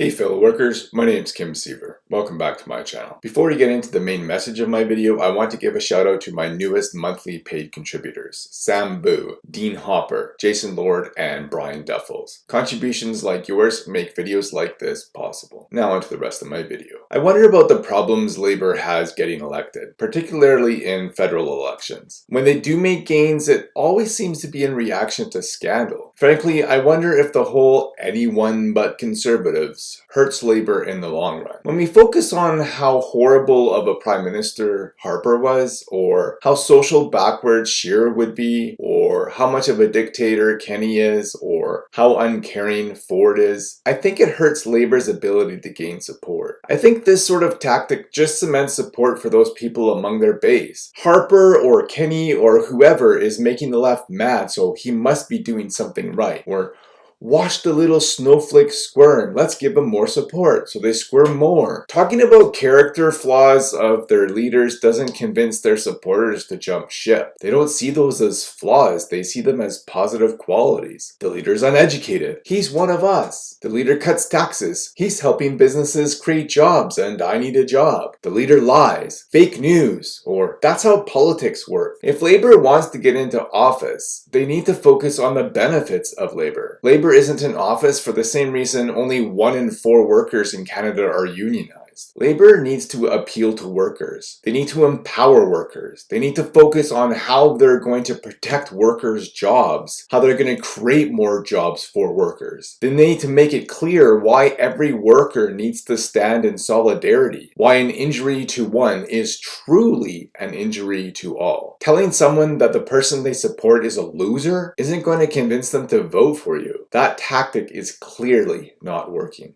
Hey fellow workers, my name is Kim Siever. Welcome back to my channel. Before we get into the main message of my video, I want to give a shout out to my newest monthly paid contributors, Sam Boo, Dean Hopper, Jason Lord, and Brian Duffels. Contributions like yours make videos like this possible. Now onto the rest of my video. I wonder about the problems Labour has getting elected, particularly in federal elections. When they do make gains, it always seems to be in reaction to scandal. Frankly, I wonder if the whole anyone but conservatives hurts Labour in the long run. When we focus on how horrible of a Prime Minister Harper was, or how social backward Scheer would be, or how much of a dictator Kenney is, or how uncaring Ford is, I think it hurts Labour's ability to gain support. I think this sort of tactic just cements support for those people among their base. Harper or Kenney or whoever is making the left mad so he must be doing something right. Or Watch the little snowflake squirm. Let's give them more support so they squirm more. Talking about character flaws of their leaders doesn't convince their supporters to jump ship. They don't see those as flaws. They see them as positive qualities. The leader's uneducated. He's one of us. The leader cuts taxes. He's helping businesses create jobs and I need a job. The leader lies. Fake news. Or that's how politics work. If labor wants to get into office, they need to focus on the benefits of labor. Labor Isn't in office for the same reason only one in four workers in Canada are unionized. Labor needs to appeal to workers. They need to empower workers. They need to focus on how they're going to protect workers' jobs, how they're going to create more jobs for workers. Then they need to make it clear why every worker needs to stand in solidarity, why an injury to one is truly an injury to all. Telling someone that the person they support is a loser isn't going to convince them to vote for you. That tactic is clearly not working.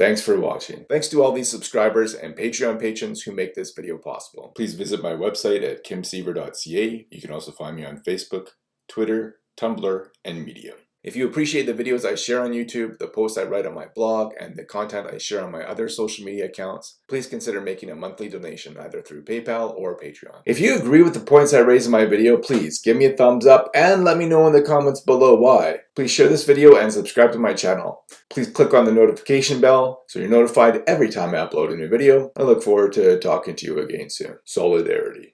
Thanks for watching. Thanks to all these subscribers and Patreon patrons who make this video possible. Please visit my website at kimsiever.ca. You can also find me on Facebook, Twitter, Tumblr, and Medium. If you appreciate the videos I share on YouTube, the posts I write on my blog, and the content I share on my other social media accounts, please consider making a monthly donation either through PayPal or Patreon. If you agree with the points I raise in my video, please give me a thumbs up and let me know in the comments below why. Please share this video and subscribe to my channel. Please click on the notification bell so you're notified every time I upload a new video. I look forward to talking to you again soon. Solidarity.